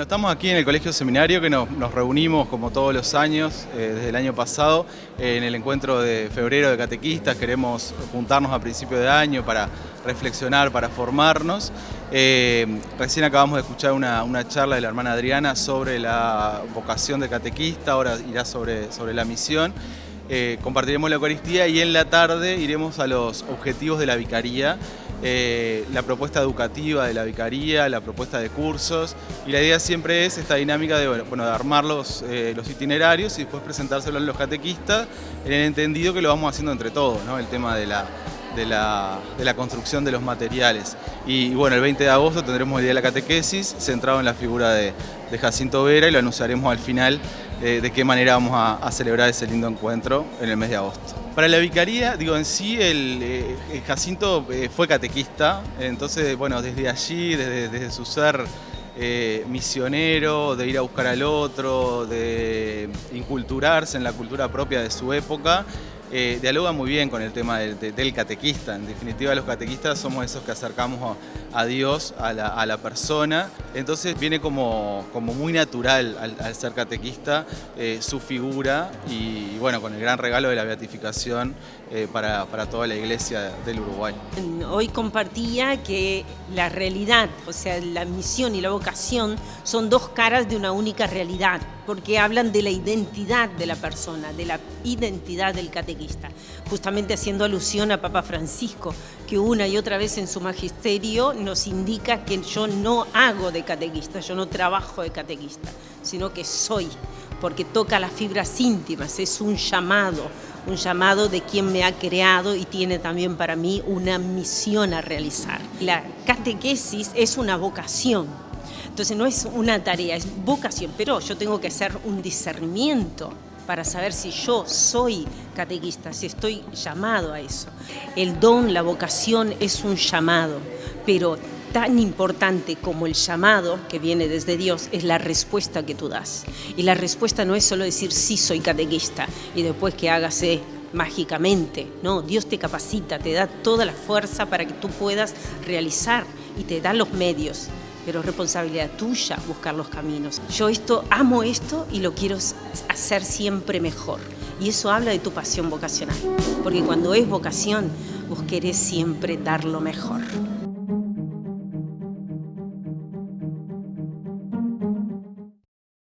Estamos aquí en el Colegio Seminario que nos, reunimos como todos los años, eh, desde el año pasado, en el encuentro de febrero de catequistas. Queremos juntarnos a principio de año para reflexionar, para formarnos. Eh, recién acabamos de escuchar una, charla de la hermana Adriana sobre la vocación de catequista, ahora irá sobre, sobre la misión. Eh, compartiremos la Eucaristía y en la tarde iremos a los objetivos de la Vicaría, eh, la propuesta educativa de la Vicaría, la propuesta de cursos y la idea siempre es esta dinámica de, bueno, de armar los, eh, los itinerarios y después presentárselo a los catequistas en el entendido que lo vamos haciendo entre todos, el tema de la, de la, construcción de los materiales. Y, bueno, el 20 de agosto tendremos el día de la catequesis centrado en la figura de, Jacinto Vera y lo anunciaremos al final eh, de qué manera vamos a, celebrar ese lindo encuentro en el mes de agosto. Para la vicaría, digo, en sí el, eh, Jacinto eh, fue catequista, entonces, bueno, desde allí, desde, desde su ser misionero, de ir a buscar al otro, de inculturarse en la cultura propia de su época, eh, dialoga muy bien con el tema del, catequista. En definitiva, los catequistas somos esos que acercamos a, Dios, a la, persona. Entonces viene como, como muy natural al, ser catequista eh, su figura y, bueno, con el gran regalo de la beatificación eh, para, para toda la iglesia del Uruguay. Hoy compartía que la realidad, o sea, la misión y la vocación son dos caras de una única realidad, porque hablan de la identidad de la persona, de la identidad del catequista, justamente haciendo alusión a Papa Francisco, que una y otra vez en su magisterio nos indica que yo no hago de catequista, yo no trabajo de catequista, sino que soy, porque toca las fibras íntimas, es un llamado, un llamado de quien me ha creado y tiene también para mí una misión a realizar. La catequesis es una vocación, entonces no es una tarea, es vocación, pero yo tengo que hacer un discernimiento para saber si yo soy catequista, si estoy llamado a eso. El don, la vocación es un llamado, pero tan importante como el llamado que viene desde Dios es la respuesta que tú das. Y la respuesta no es solo decir sí soy catequista y después que hágase mágicamente, no, Dios te capacita, te da toda la fuerza para que tú puedas realizar y te da los medios, pero es responsabilidad tuya buscar los caminos. Yo esto amo esto y lo quiero hacer siempre mejor. Y eso habla de tu pasión vocacional, porque cuando es vocación, vos querés siempre dar lo mejor.